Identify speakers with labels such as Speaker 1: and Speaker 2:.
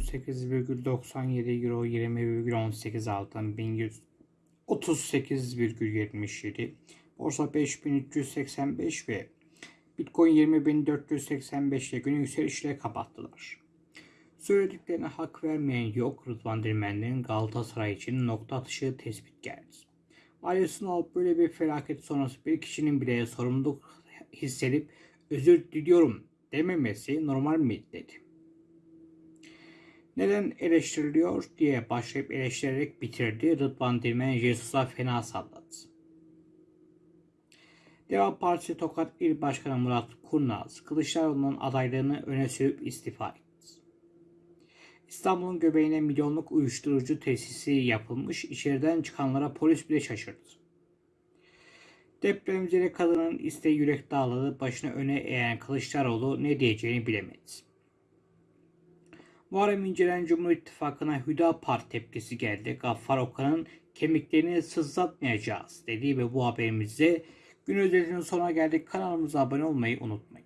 Speaker 1: 18,97 euro 20,18 altın 1138,77 borsa 5385 ve Bitcoin 20.485 ile günü yükselişle kapattılar. Söylediklerine hak vermeyen yok Rıdvan Dilmen'den Galatasaray için nokta atışı tespit geldi. Sunal böyle bir felaket sonrası bir kişinin bile sorumluluk hissedip özür diliyorum dememesi normal mi dedi. Neden eleştiriliyor diye başlayıp eleştirerek bitirdi. Rıdvan Dilmen Jesus'a fena salladı. Deva Partisi Tokat İl Başkanı Murat Kurnaz, Kılıçdaroğlu'nun adaylığını öne sürüp istifa etti. İstanbul'un göbeğine milyonluk uyuşturucu tesisi yapılmış, içeriden çıkanlara polis bile şaşırdı. Depremzede kadının isteği yürek dağladı, başını öne eğen Kılıçdaroğlu ne diyeceğini bilemedi. Muharrem İnce'den Cumhur İttifakı'na Hüdapar tepkisi geldi. Gaffar Okan'ın kemiklerini sızlatmayacağız dediği ve bu haberimizde gün özetinin sonuna geldik. Kanalımıza abone olmayı unutmayın.